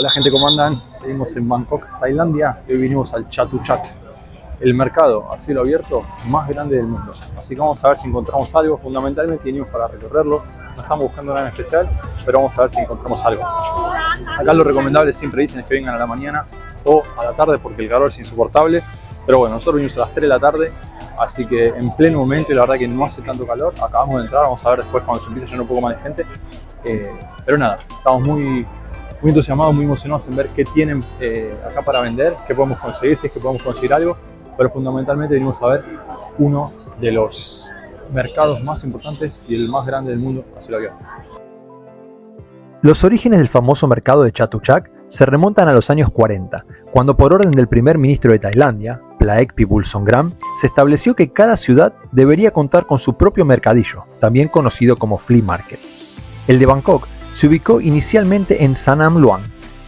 Hola gente, ¿cómo andan? Seguimos en Bangkok, Tailandia. Hoy vinimos al Chatuchak, el mercado a cielo abierto más grande del mundo. Así que vamos a ver si encontramos algo. Fundamentalmente vinimos para recorrerlo. No estamos buscando nada en especial, pero vamos a ver si encontramos algo. Acá lo recomendable siempre dicen es que vengan a la mañana o a la tarde porque el calor es insoportable. Pero bueno, nosotros vinimos a las 3 de la tarde, así que en pleno momento y la verdad que no hace tanto calor. Acabamos de entrar, vamos a ver después cuando se empiece a llenar un poco más de gente. Eh, pero nada, estamos muy, muy entusiasmados, muy emocionados en ver qué tienen eh, acá para vender, qué podemos conseguir, si es que podemos conseguir algo, pero fundamentalmente venimos a ver uno de los mercados más importantes y el más grande del mundo así lo abierto. Los orígenes del famoso mercado de Chatuchak se remontan a los años 40, cuando por orden del primer ministro de Tailandia, Plaek Songram, se estableció que cada ciudad debería contar con su propio mercadillo, también conocido como flea market. El de Bangkok se ubicó inicialmente en Sanam Luang,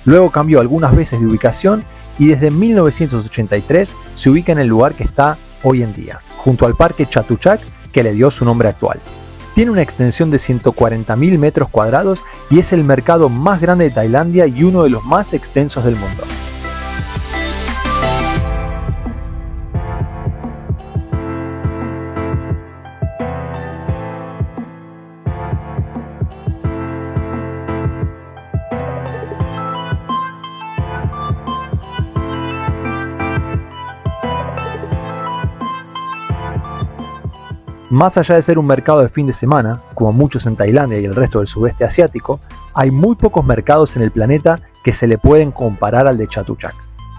luego cambió algunas veces de ubicación y desde 1983 se ubica en el lugar que está hoy en día, junto al parque Chatuchak que le dio su nombre actual. Tiene una extensión de 140.000 metros cuadrados y es el mercado más grande de Tailandia y uno de los más extensos del mundo. Más allá de ser un mercado de fin de semana, como muchos en Tailandia y el resto del sudeste asiático, hay muy pocos mercados en el planeta que se le pueden comparar al de Chatuchak.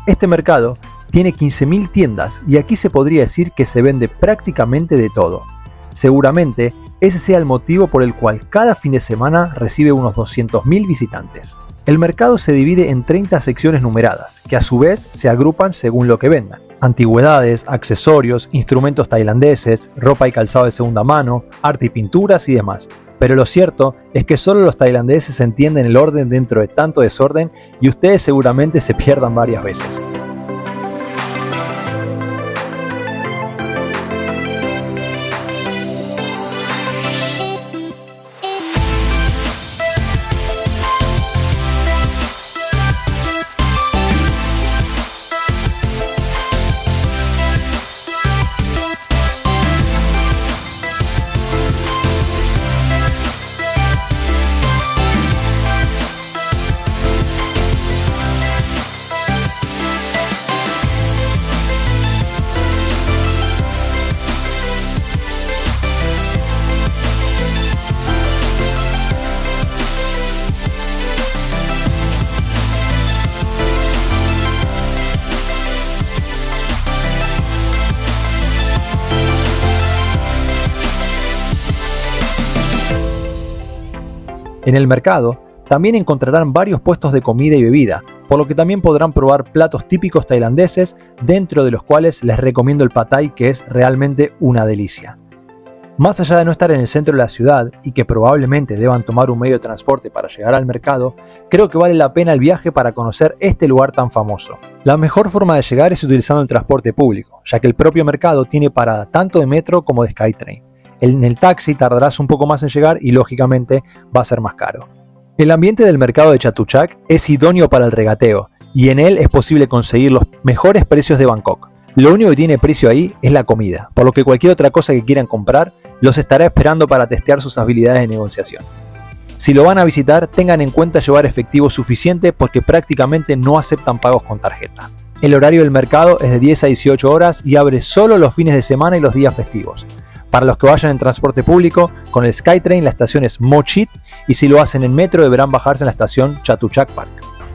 Este mercado tiene 15.000 tiendas y aquí se podría decir que se vende prácticamente de todo. Seguramente ese sea el motivo por el cual cada fin de semana recibe unos 200.000 visitantes. El mercado se divide en 30 secciones numeradas, que a su vez se agrupan según lo que vendan antigüedades, accesorios, instrumentos tailandeses, ropa y calzado de segunda mano, arte y pinturas y demás. Pero lo cierto es que solo los tailandeses entienden el orden dentro de tanto desorden y ustedes seguramente se pierdan varias veces. En el mercado también encontrarán varios puestos de comida y bebida, por lo que también podrán probar platos típicos tailandeses, dentro de los cuales les recomiendo el patay que es realmente una delicia. Más allá de no estar en el centro de la ciudad y que probablemente deban tomar un medio de transporte para llegar al mercado, creo que vale la pena el viaje para conocer este lugar tan famoso. La mejor forma de llegar es utilizando el transporte público, ya que el propio mercado tiene parada tanto de metro como de Skytrain en el taxi tardarás un poco más en llegar y lógicamente va a ser más caro. El ambiente del mercado de Chatuchak es idóneo para el regateo y en él es posible conseguir los mejores precios de Bangkok. Lo único que tiene precio ahí es la comida, por lo que cualquier otra cosa que quieran comprar los estará esperando para testear sus habilidades de negociación. Si lo van a visitar, tengan en cuenta llevar efectivo suficiente porque prácticamente no aceptan pagos con tarjeta. El horario del mercado es de 10 a 18 horas y abre solo los fines de semana y los días festivos. Para los que vayan en transporte público, con el SkyTrain la estación es Mochit y si lo hacen en metro deberán bajarse en la estación Chatuchak Park.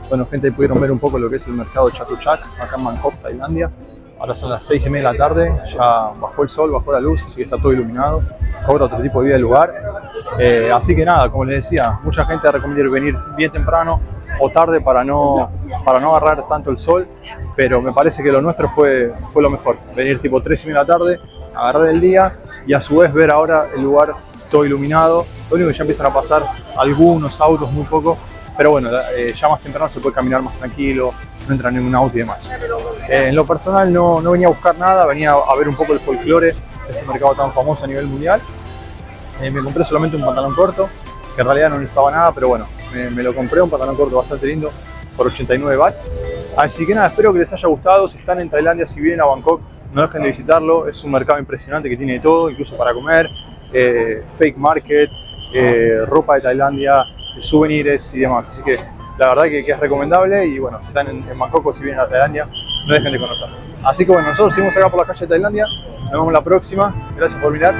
Bueno gente, pudieron ver un poco lo que es el mercado Chatuchak, acá en Bangkok, Tailandia. Ahora son las 6 y media de la tarde, ya bajó el sol, bajó la luz, así que está todo iluminado. Cobra otro tipo de vida el lugar. Eh, así que nada, como les decía, mucha gente recomienda venir bien temprano o tarde para no, para no agarrar tanto el sol, pero me parece que lo nuestro fue, fue lo mejor. Venir tipo 3 y media de la tarde, agarrar el día y a su vez ver ahora el lugar todo iluminado. Lo único que ya empiezan a pasar algunos autos, muy poco, pero bueno, eh, ya más temprano se puede caminar más tranquilo, no entra ningún auto y demás. Eh, en lo personal no, no, venía a buscar nada, venía a ver un poco el folclore de este mercado tan famoso a nivel mundial. Eh, me compré solamente un pantalón corto, que en realidad no necesitaba nada, pero bueno, me, lo compré, un pantalón corto bastante lindo, por 89 baht. Así que nada, espero que les haya gustado. Si están en Tailandia, si vienen a Bangkok, no dejen de visitarlo. Es un mercado impresionante que tiene de todo, incluso para comer, eh, fake market, eh, ropa de Tailandia, souvenirs y demás. Así que la verdad que, es recomendable y bueno, si están en, Bangkok o si vienen a Tailandia, no dejen de conocer. Así que bueno, nosotros seguimos acá por la calle de Tailandia. Nos vemos la próxima. Gracias por mirar.